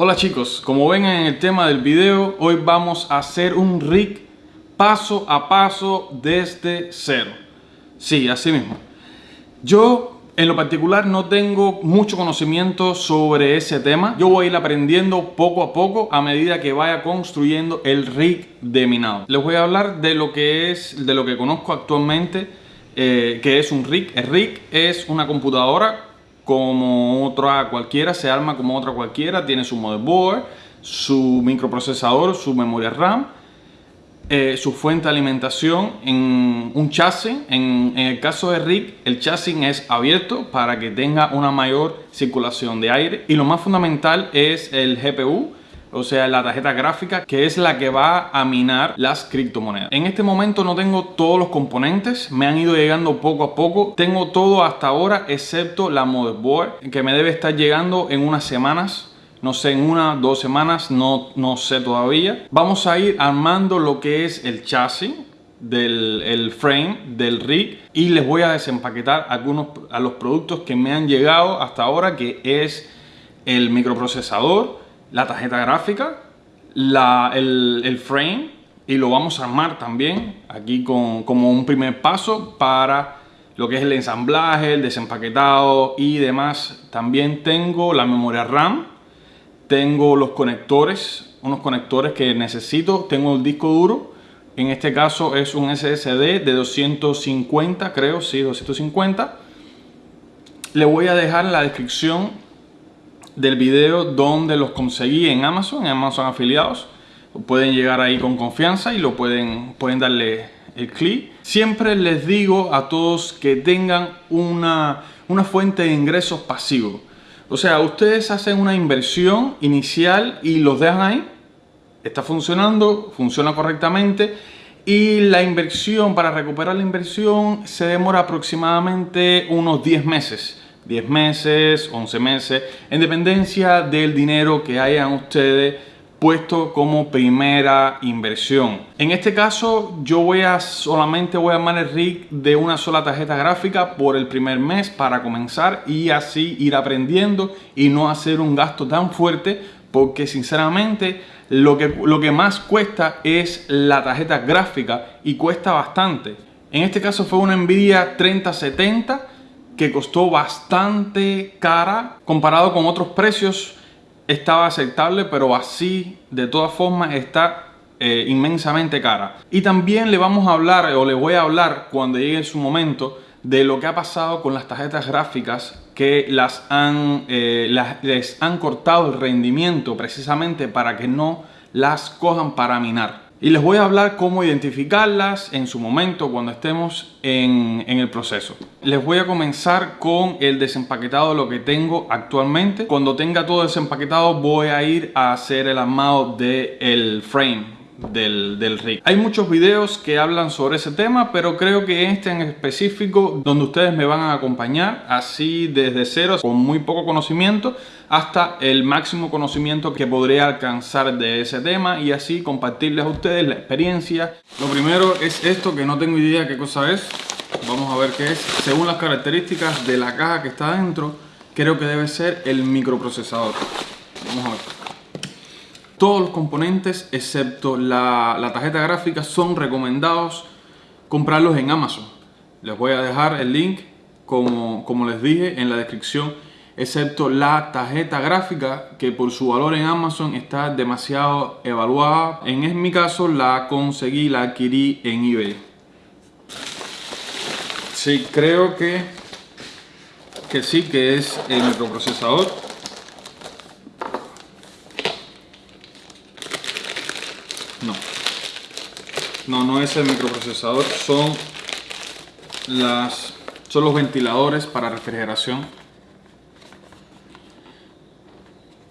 Hola chicos, como ven en el tema del video, hoy vamos a hacer un rig paso a paso desde cero. Sí, así mismo. Yo en lo particular no tengo mucho conocimiento sobre ese tema. Yo voy a ir aprendiendo poco a poco a medida que vaya construyendo el rig de minado. Les voy a hablar de lo que es, de lo que conozco actualmente, eh, que es un rig. El rig es una computadora como otra cualquiera, se arma como otra cualquiera, tiene su motherboard, su microprocesador, su memoria RAM, eh, su fuente de alimentación en un chasis. En, en, el caso de RIG, el chasis es abierto para que tenga una mayor circulación de aire. Y lo más fundamental es el GPU, o sea, la tarjeta gráfica, que es la que va a minar las criptomonedas. En este momento no tengo todos los componentes, me han ido llegando poco a poco. Tengo todo hasta ahora, excepto la motherboard, que me debe estar llegando en unas semanas. No sé, en una, dos semanas, no, no sé todavía. Vamos a ir armando lo que es el chasis, del el frame del rig y les voy a desempaquetar algunos a los productos que me han llegado hasta ahora que es el microprocesador la tarjeta gráfica, el, frame y lo vamos a armar también aquí con, como un primer paso para lo que es el ensamblaje, el desempaquetado y demás. También tengo la memoria RAM, tengo los conectores, unos conectores que necesito, tengo el disco duro, en este caso es un SSD de 250, creo, sí, 250. Le voy a dejar en la descripción del video donde los conseguí en Amazon, en Amazon afiliados. Pueden llegar ahí con confianza y lo pueden, pueden darle el clic. Siempre les digo a todos que tengan una, una fuente de ingresos pasivos. O sea, ustedes hacen una inversión inicial y los dejan ahí. Está funcionando, funciona correctamente. Y la inversión, para recuperar la inversión, se demora aproximadamente unos 10 meses. 10 meses, 11 meses, en dependencia del dinero que hayan ustedes puesto como primera inversión. En este caso yo voy a solamente voy a armar el rig de una sola tarjeta gráfica por el primer mes para comenzar y así ir aprendiendo y no hacer un gasto tan fuerte porque sinceramente lo que, lo que más cuesta es la tarjeta gráfica y cuesta bastante. En este caso fue una Nvidia 3070 que costó bastante cara comparado con otros precios estaba aceptable pero así de todas formas está eh, inmensamente cara. Y también le vamos a hablar o le voy a hablar cuando llegue su momento de lo que ha pasado con las tarjetas gráficas que las han, eh, les han cortado el rendimiento precisamente para que no las cojan para minar y les voy a hablar cómo identificarlas en su momento cuando estemos en, el proceso. Les voy a comenzar con el desempaquetado de lo que tengo actualmente. Cuando tenga todo desempaquetado voy a ir a hacer el armado del frame del, del rig. Hay muchos videos que hablan sobre ese tema, pero creo que este en específico, donde ustedes me van a acompañar, así desde cero, con muy poco conocimiento, hasta el máximo conocimiento que podré alcanzar de ese tema y así compartirles a ustedes la experiencia. Lo primero es esto que no tengo idea qué cosa es. Vamos a ver qué es. Según las características de la caja que está dentro, creo que debe ser el microprocesador. Vamos a ver. Todos los componentes, excepto la, tarjeta gráfica, son recomendados comprarlos en Amazon. Les voy a dejar el link, como, como les dije, en la descripción, excepto la tarjeta gráfica, que por su valor en Amazon está demasiado evaluada. En mi caso, la conseguí, la adquirí en eBay. Sí, creo que, que sí, que es el microprocesador. No, no es el microprocesador, son, las, son los ventiladores para refrigeración.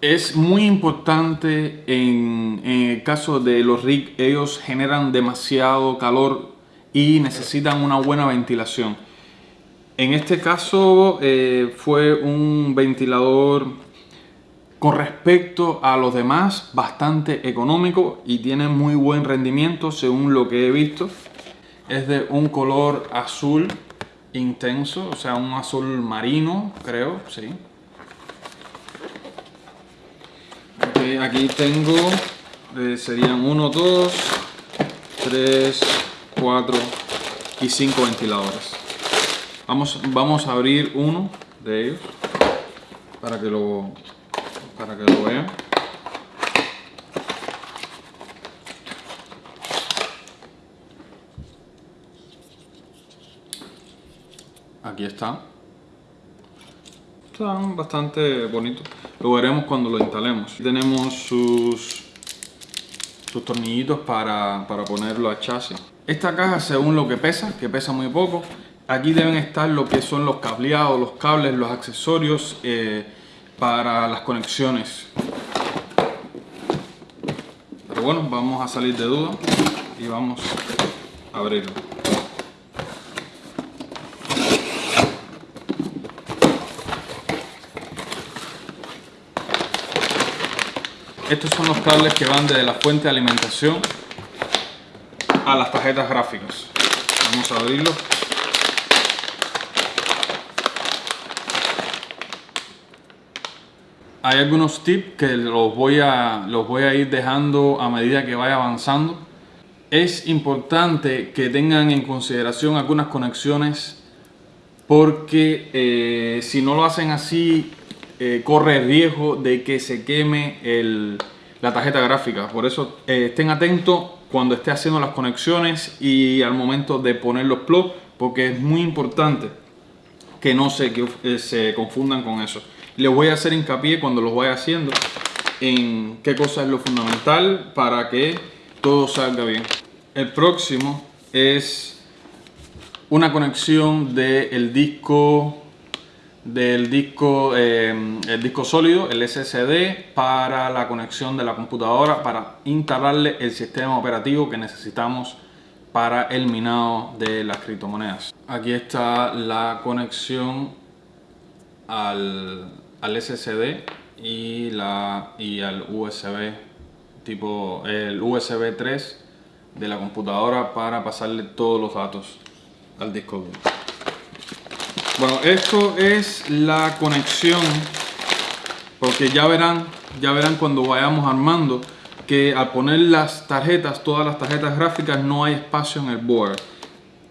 Es muy importante en, el caso de los RIG, ellos generan demasiado calor y necesitan una buena ventilación. En este caso eh, fue un ventilador con respecto a los demás, bastante económico y tiene muy buen rendimiento según lo que he visto. Es de un color azul intenso, o sea, un azul marino, creo, sí. aquí tengo, eh, serían 1, 2, 3, 4 y 5 ventiladores. Vamos, vamos a abrir uno de ellos para que lo, para que lo vean. Aquí está. Están bastante bonitos. Lo veremos cuando lo instalemos. Tenemos sus, sus tornillitos para, para ponerlo a chasis. Esta caja según lo que pesa, que pesa muy poco, aquí deben estar lo que son los cableados, los cables, los accesorios eh, para las conexiones. Pero bueno, vamos a salir de duda y vamos a abrirlo. Estos son los cables que van desde la fuente de alimentación a las tarjetas gráficas. Vamos a abrirlo. Hay algunos tips que los voy, a, los voy a ir dejando a medida que vaya avanzando. Es importante que tengan en consideración algunas conexiones porque eh, si no lo hacen así eh, corre riesgo de que se queme la tarjeta gráfica. Por eso eh, estén atentos cuando esté haciendo las conexiones y al momento de poner los plugs, porque es muy importante que no se, que, eh, se confundan con eso. Les voy a hacer hincapié cuando los vaya haciendo en qué cosa es lo fundamental para que todo salga bien. El próximo es una conexión del disco del disco, eh, el disco sólido, el SSD, para la conexión de la computadora, para instalarle el sistema operativo que necesitamos para el minado de las criptomonedas. Aquí está la conexión al, al SSD y, la, y al USB, tipo el USB 3 de la computadora para pasarle todos los datos al disco duro. Bueno, esto es la conexión, porque ya verán, ya verán cuando vayamos armando que al poner las tarjetas, todas las tarjetas gráficas, no hay espacio en el board.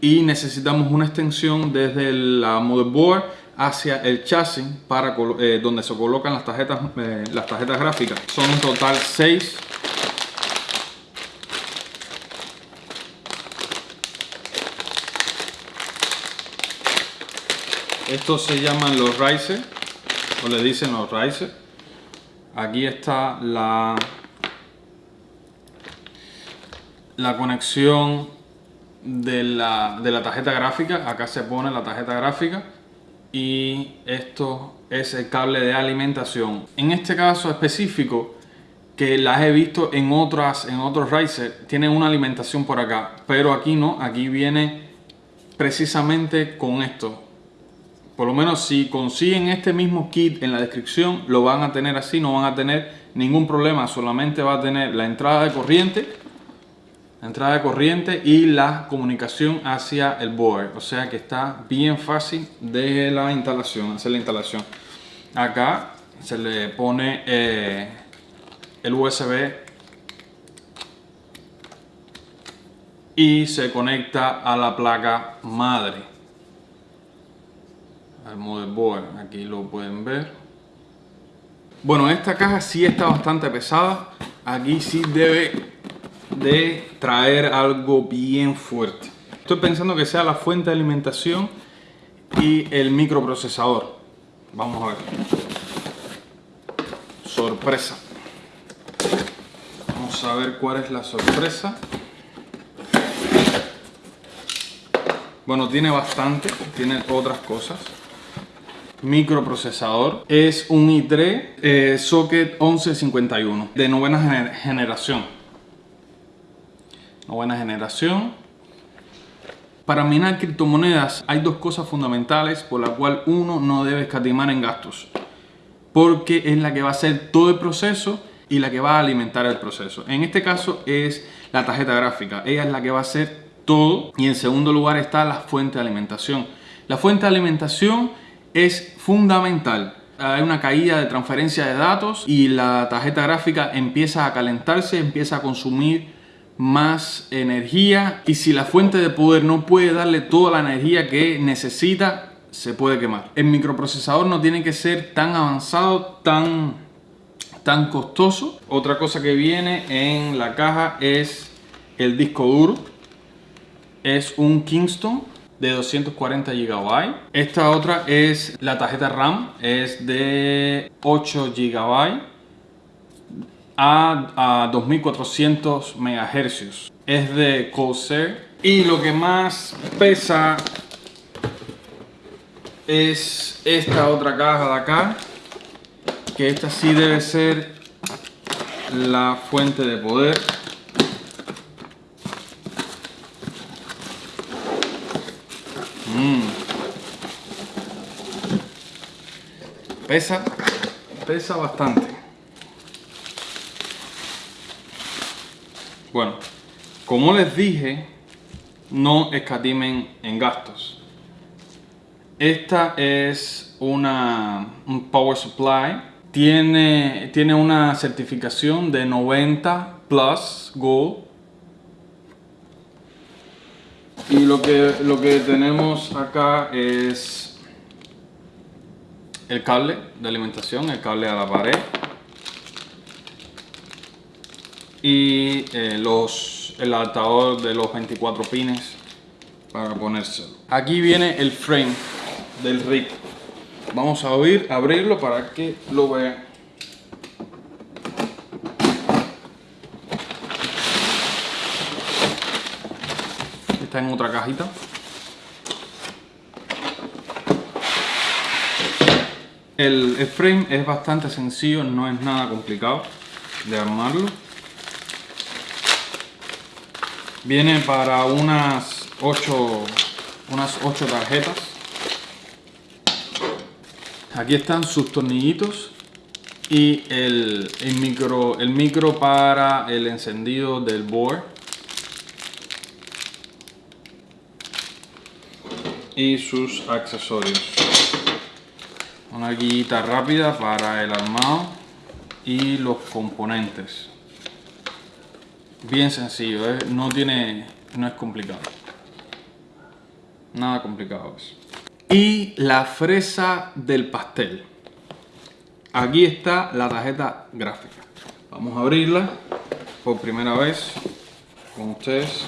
Y necesitamos una extensión desde la motherboard hacia el chasis para eh, donde se colocan las tarjetas, eh, las tarjetas gráficas. Son en total 6 Estos se llaman los riser, o le dicen los riser. Aquí está la, la conexión de la, de la tarjeta gráfica. Acá se pone la tarjeta gráfica y esto es el cable de alimentación. En este caso específico, que las he visto en otras en otros riser, tienen una alimentación por acá, pero aquí no, aquí viene precisamente con esto por lo menos si consiguen este mismo kit en la descripción, lo van a tener así, no van a tener ningún problema, solamente va a tener la entrada de corriente, entrada de corriente y la comunicación hacia el board, o sea que está bien fácil de la instalación, hacer la instalación. Acá se le pone eh, el USB y se conecta a la placa madre al motherboard, aquí lo pueden ver. Bueno, esta caja sí está bastante pesada, aquí sí debe de traer algo bien fuerte. Estoy pensando que sea la fuente de alimentación y el microprocesador. Vamos a ver. Sorpresa. Vamos a ver cuál es la sorpresa. Bueno, tiene bastante, tiene otras cosas microprocesador es un i3 eh, socket 1151 de novena generación novena generación. Para minar criptomonedas hay dos cosas fundamentales por las cuales uno no debe escatimar en gastos porque es la que va a hacer todo el proceso y la que va a alimentar el proceso. En este caso es la tarjeta gráfica ella es la que va a hacer todo. Y en segundo lugar está la fuente de alimentación. La fuente de alimentación es fundamental. Hay una caída de transferencia de datos y la tarjeta gráfica empieza a calentarse, empieza a consumir más energía y si la fuente de poder no puede darle toda la energía que necesita, se puede quemar. El microprocesador no tiene que ser tan avanzado, tan, tan costoso. Otra cosa que viene en la caja es el disco duro. Es un Kingston de 240 GB. Esta otra es la tarjeta RAM, es de 8 GB a, a 2400 MHz. Es de Corsair. Y lo que más pesa es esta otra caja de acá. Que esta sí debe ser la fuente de poder. Mm. Pesa, pesa bastante. Bueno, como les dije, no escatimen en gastos. Esta es una, un power supply. Tiene, tiene una certificación de 90 Plus Gold y lo que, lo que tenemos acá es el cable de alimentación, el cable a la pared y eh, los, el adaptador de los 24 pines para ponérselo. Aquí viene el frame del rig. Vamos a abrir, abrirlo para que lo vean. Está en otra cajita. El, el, frame es bastante sencillo, no es nada complicado de armarlo. Viene para unas 8, unas 8 tarjetas. Aquí están sus tornillitos y el, el, micro, el micro para el encendido del board. y sus accesorios. Una guita rápida para el armado y los componentes. Bien sencillo, ¿eh? no tiene, no es complicado. Nada complicado. Y la fresa del pastel. Aquí está la tarjeta gráfica. Vamos a abrirla por primera vez con ustedes.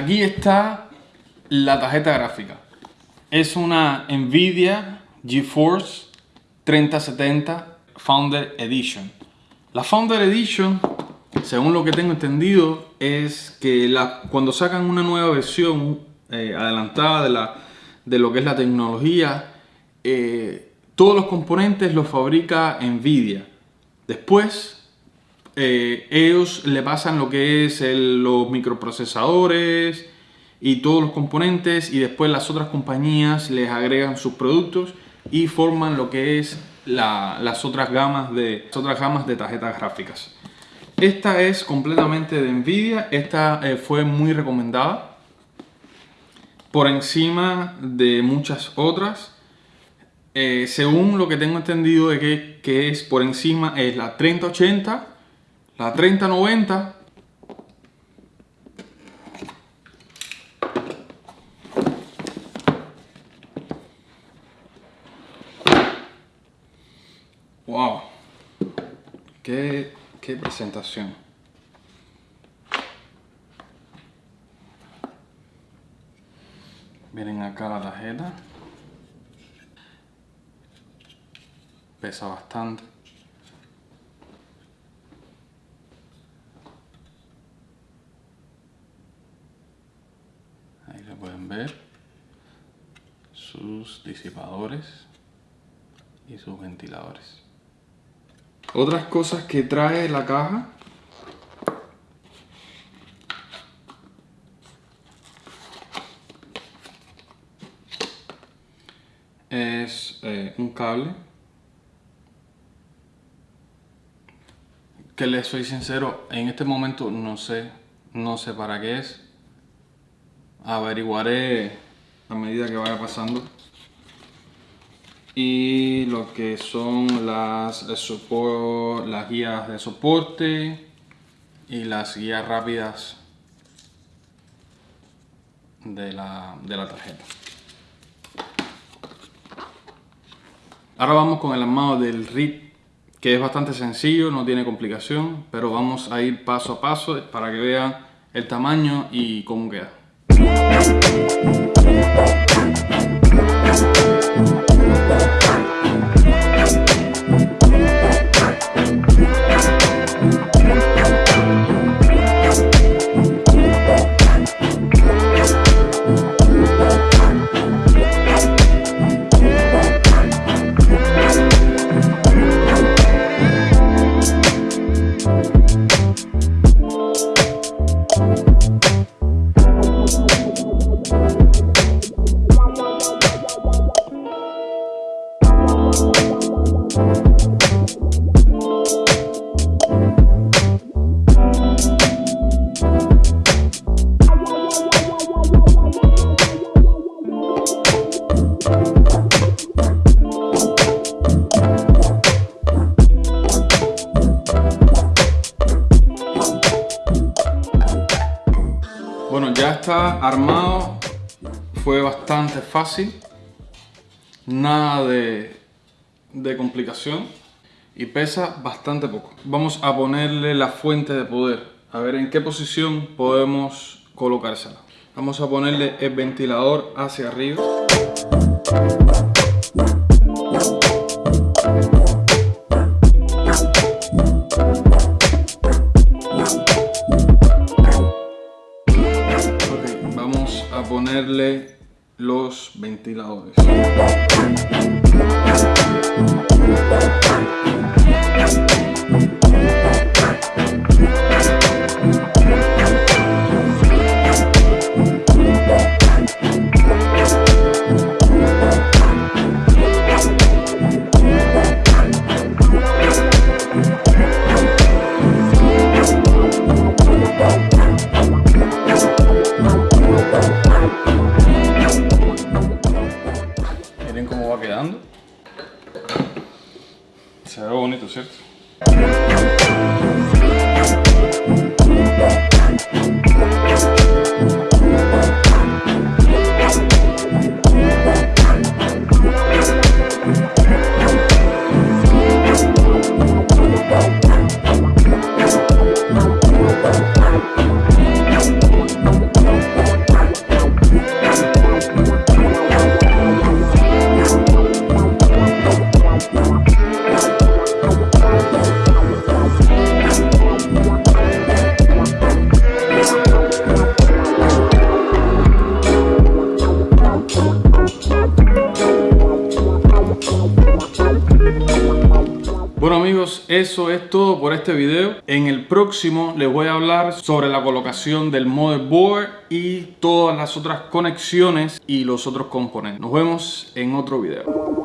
Aquí está la tarjeta gráfica. Es una Nvidia GeForce 3070 Founder Edition. La Founder Edition, según lo que tengo entendido, es que cuando sacan una nueva versión eh, adelantada de, la, de, lo que es la tecnología, eh, todos los componentes los fabrica Nvidia. Después eh, ellos le pasan lo que es los microprocesadores y todos los componentes y después las otras compañías les agregan sus productos y forman lo que es las, otras gamas de, otras gamas de tarjetas gráficas. Esta es completamente de Nvidia, esta eh, fue muy recomendada por encima de muchas otras. Eh, según lo que tengo entendido de que, que es por encima es la 3080 la 3090 Wow, qué, qué presentación. Miren acá la tarjeta. Pesa bastante. pueden ver sus y sus ventiladores. Otras cosas que trae la caja es eh, un cable que les soy sincero, en este momento no sé, no sé para qué es. Averiguaré a medida que vaya pasando. Y lo que son las, las guías de soporte y las guías rápidas de la, de la tarjeta. Ahora vamos con el armado del RIP que es bastante sencillo, no tiene complicación, pero vamos a ir paso a paso para que vean el tamaño y cómo queda. Armado, fue bastante fácil, nada de, de complicación y pesa bastante poco. Vamos a ponerle la fuente de poder, a ver en qué posición podemos colocársela. Vamos a ponerle el ventilador hacia arriba. Ponerle los ventiladores. Se ve eso es todo por este video. En el próximo les voy a hablar sobre la colocación del motherboard y todas las otras conexiones y los otros componentes. Nos vemos en otro video.